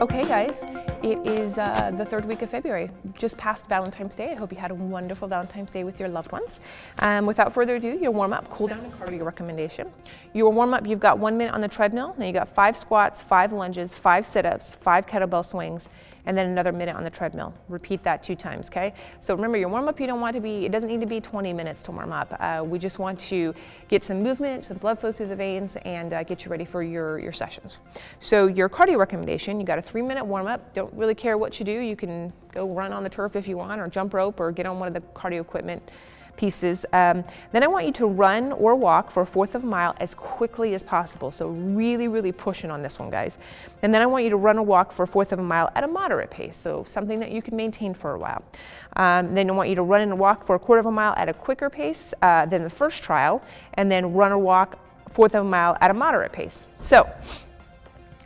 Okay guys, it is uh, the third week of February, just past Valentine's Day. I hope you had a wonderful Valentine's Day with your loved ones. Um, without further ado, your warm up, cool down and cardio recommendation. Your warm up, you've got one minute on the treadmill, then you got five squats, five lunges, five sit-ups, five kettlebell swings, and then another minute on the treadmill. Repeat that two times, okay? So remember your warm up, you don't want to be, it doesn't need to be 20 minutes to warm up. Uh, we just want to get some movement, some blood flow through the veins and uh, get you ready for your, your sessions. So your cardio recommendation, you got a three minute warm up. Don't really care what you do. You can go run on the turf if you want or jump rope or get on one of the cardio equipment pieces. Um, then I want you to run or walk for a fourth of a mile as quickly as possible. So really, really pushing on this one, guys. And then I want you to run or walk for a fourth of a mile at a moderate pace. So something that you can maintain for a while. Um, then I want you to run and walk for a quarter of a mile at a quicker pace uh, than the first trial. And then run or walk fourth of a mile at a moderate pace. So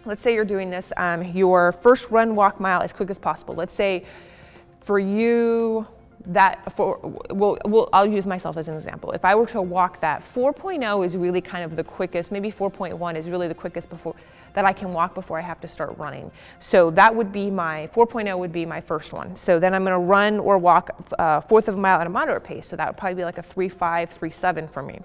let's say you're doing this, um, your first run walk mile as quick as possible. Let's say for you, that for, well, well, I'll use myself as an example. If I were to walk that, 4.0 is really kind of the quickest, maybe 4.1 is really the quickest before that I can walk before I have to start running. So that would be my, 4.0 would be my first one. So then I'm gonna run or walk uh, fourth of a mile at a moderate pace. So that would probably be like a 3.5, 3.7 for me.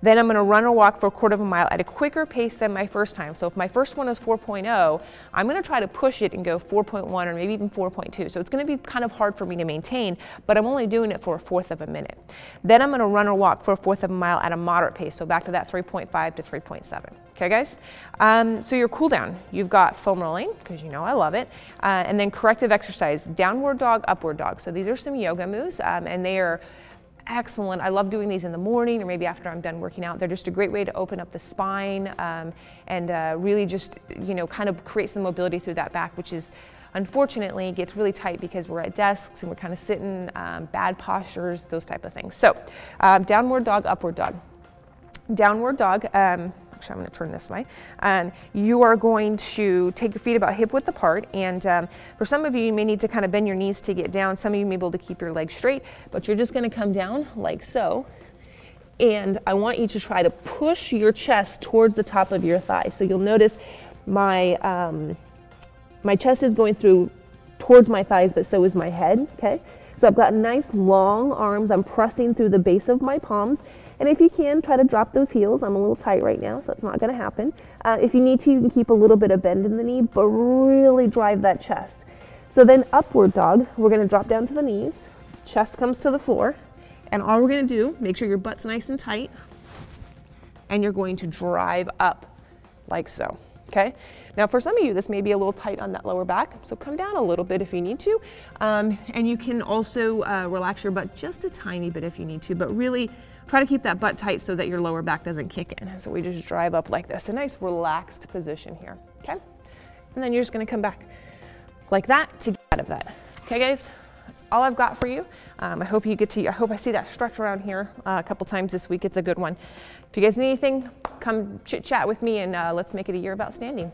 Then I'm gonna run or walk for a quarter of a mile at a quicker pace than my first time. So if my first one is 4.0, I'm gonna try to push it and go 4.1 or maybe even 4.2. So it's gonna be kind of hard for me to maintain, but I'm only doing it for a fourth of a minute. Then I'm gonna run or walk for a fourth of a mile at a moderate pace. So back to that 3.5 to 3.7. Okay guys? Um, so your cool down, you've got foam rolling, because you know I love it, uh, and then corrective exercise, downward dog, upward dog. So these are some yoga moves, um, and they are excellent. I love doing these in the morning or maybe after I'm done working out. They're just a great way to open up the spine um, and uh, really just, you know, kind of create some mobility through that back, which is unfortunately gets really tight because we're at desks and we're kind of sitting, um, bad postures, those type of things. So um, downward dog, upward dog. Downward dog, um, actually I'm going to turn this way, um, you are going to take your feet about hip width apart and um, for some of you, you may need to kind of bend your knees to get down. Some of you may be able to keep your legs straight, but you're just going to come down like so. And I want you to try to push your chest towards the top of your thigh. So you'll notice my, um, my chest is going through towards my thighs, but so is my head, okay? So I've got nice long arms. I'm pressing through the base of my palms and if you can, try to drop those heels. I'm a little tight right now, so that's not gonna happen. Uh, if you need to, you can keep a little bit of bend in the knee, but really drive that chest. So then upward dog, we're gonna drop down to the knees, chest comes to the floor, and all we're gonna do, make sure your butt's nice and tight, and you're going to drive up like so okay? Now for some of you, this may be a little tight on that lower back, so come down a little bit if you need to. Um, and you can also uh, relax your butt just a tiny bit if you need to, but really try to keep that butt tight so that your lower back doesn't kick in. So we just drive up like this, a nice relaxed position here, okay? And then you're just gonna come back like that to get out of that. Okay guys, that's all I've got for you. Um, I hope you get to, I hope I see that stretch around here uh, a couple times this week. It's a good one. If you guys need anything, come chit chat with me and uh, let's make it a year about standing.